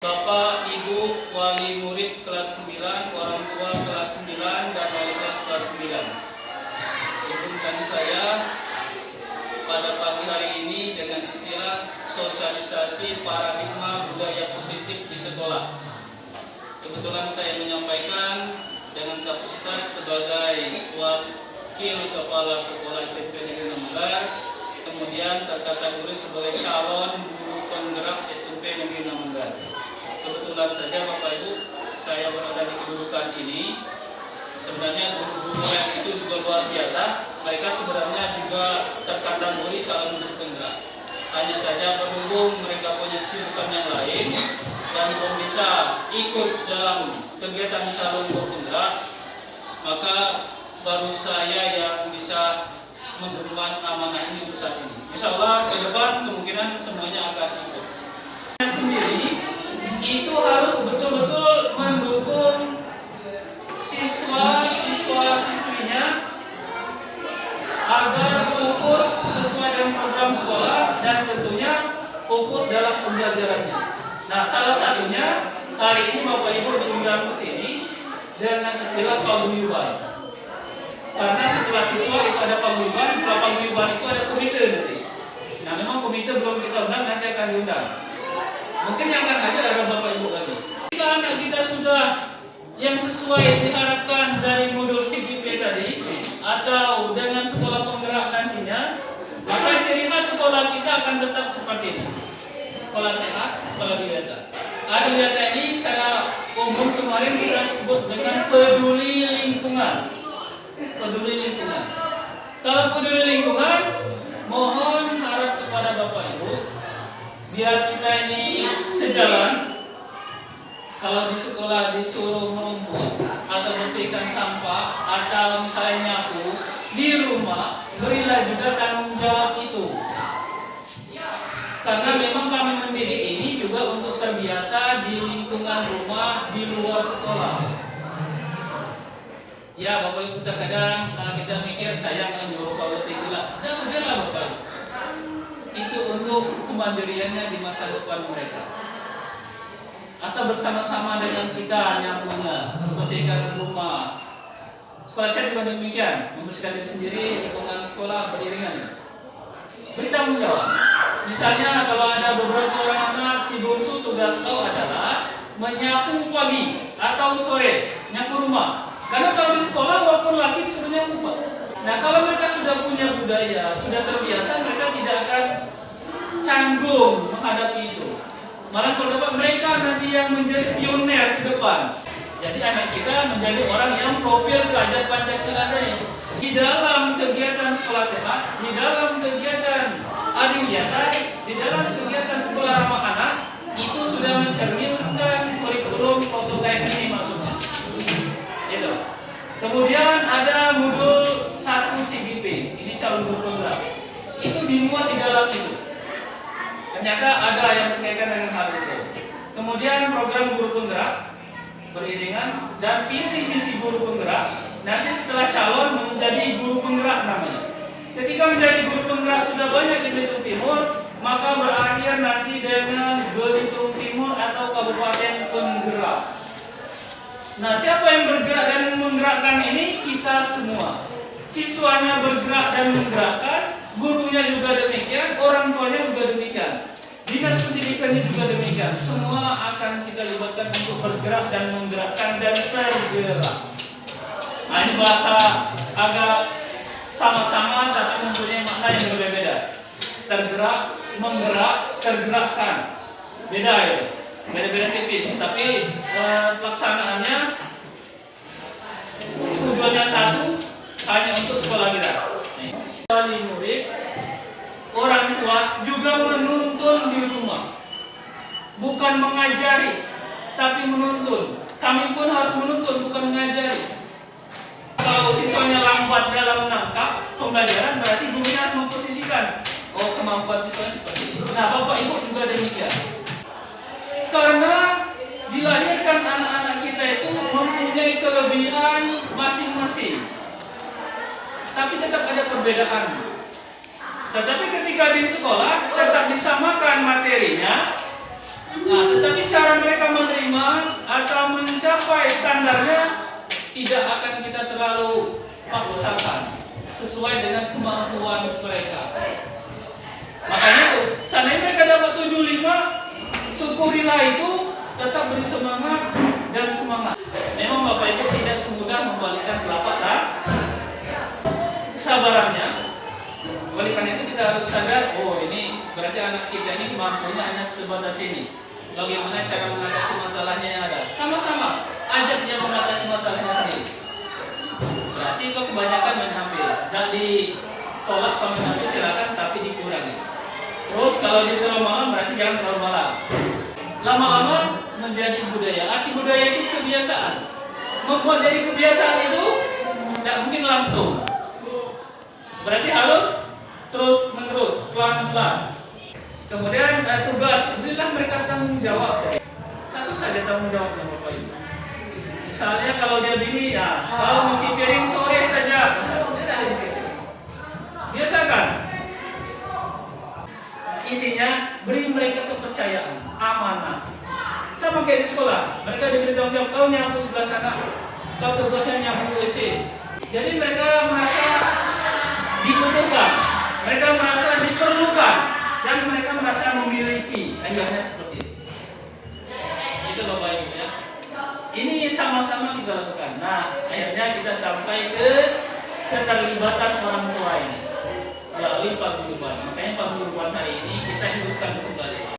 Bapak, Ibu, wali murid kelas 9, orang tua kelas 9, dan wali kelas kelas 9. Izinkan saya pada pagi hari ini dengan istilah sosialisasi paradigma budaya positif di sekolah. Kebetulan saya menyampaikan dengan kapasitas sebagai wakil kepala sekolah SMP Negeri Namungar, kemudian terkategori sebagai calon guru penggerak SMP Negeri Namungar. Kebetulan saja Bapak Ibu, saya berada di kedudukan ini. Sebenarnya guru-guru yang itu juga luar biasa. Mereka sebenarnya juga terkategori calon guru penggerak. Hanya saja berhubung mereka punya kesibukan yang lain dan belum bisa ikut dalam kegiatan calon guru penggerak, maka baru saya yang bisa mengemban amanah ini untuk saat ini. Insya Allah ke depan kemungkinan semuanya akan ikut. Itu harus betul-betul mendukung siswa siswa siswinya agar fokus sesuai dengan program sekolah dan tentunya fokus dalam pembelajarannya. Nah, salah satunya hari ini Bapak Ibu diundang ke sini dengan istilah paguyuban. Karena setelah siswa itu ada paguyuban, setelah paguyuban itu ada komite nanti. Nah, memang komite belum kita undang, nanti akan diundang. Mungkin yang akan hadir ada Bapak Ibu lagi. Jika anak kita sudah yang sesuai diharapkan dari modul CGP tadi atau dengan sekolah penggerak nantinya, maka ciri khas sekolah kita akan tetap seperti ini. Sekolah sehat, sekolah didata. Adidata ini secara umum kemarin kita sebut dengan peduli lingkungan. Peduli lingkungan. Kalau peduli lingkungan, mohon harap kepada Bapak Ibu biar kita ini sejalan kalau di sekolah disuruh merumput atau bersihkan sampah atau misalnya nyapu di rumah berilah juga tanggung jawab itu. Karena memang kami mendidik ini juga untuk terbiasa di lingkungan rumah di luar sekolah. Ya bapak ibu terkadang kalau kita mikir saya menyuruh kalau tinggal tidak udahlah bapak ibu. Itu untuk kemandiriannya di masa depan mereka atau bersama-sama dengan kita nyapunya membersihkan rumah. Sekolah saya juga demikian. Membersihkan diri sendiri lingkungan sekolah beriringan. Beri tanggung jawab misalnya kalau ada beberapa orang anak si bungsu tugas kau adalah menyapu pagi atau sore nyapu rumah. Karena kalau di sekolah walaupun laki disuruh nyapu nah kalau mereka sudah punya budaya sudah terbiasa mereka tidak akan canggung menghadapi itu Malah kalau dapat mereka nanti menjadi pioner ke depan. Jadi anak kita menjadi orang yang profil belajar Pancasila tadi. Di dalam kegiatan sekolah sehat, di dalam kegiatan adiwiyata, di dalam kegiatan sekolah ramah anak, itu sudah mencerminkan kurikulum prototype ini maksudnya. Itu. Kemudian ada modul 1 CGP, ini calon penggerak. Itu dimuat di dalam itu. Ternyata ada yang berkaitan dengan hal itu. Kemudian program guru penggerak beriringan dan visi-visi guru penggerak nanti setelah calon menjadi guru penggerak namanya. Ketika menjadi guru penggerak sudah banyak di Belitung Timur, maka berakhir nanti dengan Belitung Timur atau Kabupaten Penggerak. Nah, siapa yang bergerak dan menggerakkan ini? Kita semua. Siswanya bergerak dan menggerakkan, gurunya juga demikian, orang tuanya juga demikian. Dinas pendidikannya juga demikian. Semua akan kita libatkan untuk bergerak dan menggerakkan dan tergerak. Nah ini bahasa agak sama-sama tapi mempunyai makna yang berbeda. Tergerak, menggerak, tergerakkan. Beda itu. Beda-beda tipis. Tapi eh, pelaksanaannya tujuannya satu, hanya untuk sekolah kita. Wali murid orang tua juga rumah. Bukan mengajari, tapi menuntun. Kami pun harus menuntun, bukan mengajari. Kalau siswanya lambat dalam menangkap pembelajaran, berarti gurunya harus memposisikan. Oh, kemampuan siswanya seperti ini. Nah, Bapak Ibu juga demikian. Karena dilahirkan anak-anak kita itu mempunyai kelebihan masing-masing. Tapi tetap ada perbedaan. Tetapi ketika di sekolah tetap disamakan materinya, nah, tetapi cara mereka sebenarnya tidak akan kita terlalu paksakan sesuai dengan kemampuan mereka. Makanya itu, seandainya mereka dapat 75, syukurilah itu tetap beri semangat dan semangat. Memang Bapak Ibu tidak semudah membalikkan telapak tangan. Kesabarannya, karena itu kita harus sadar, oh ini berarti anak kita ini mampunya hanya sebatas ini. Bagaimana cara mengatasi masalahnya yang ada? Sama-sama, ajak dia mengatasi masalahnya sendiri. Berarti kok kebanyakan main HP. Dan ditolak kalau HP silakan, tapi dikurangi. Terus kalau dia terlalu malam berarti jangan terlalu malam. Lama-lama menjadi budaya. Arti budaya itu kebiasaan. Membuat jadi kebiasaan itu tidak mungkin langsung. Berarti harus terus menerus, pelan-pelan. Kemudian eh, tugas, berilah mereka tanggung jawab. Satu saja tanggung jawabnya Bapak Ibu. Misalnya kalau dia begini ya, kalau nyuci piring sore saja. Biasakan. Intinya beri mereka kepercayaan, amanah. Sama kayak di sekolah, mereka diberi tanggung jawab, kau nyapu sebelah sana, kau tugasnya nyapu WC. Jadi mereka merasa dibutuhkan, mereka merasa diperlukan, dan mereka merasa memiliki. Akhirnya seperti itu. Itu Bapak Ibu ya. Ini sama-sama kita lakukan. Nah, akhirnya kita sampai ke keterlibatan orang tua ini melalui paguyuban. Makanya paguyuban hari ini kita hidupkan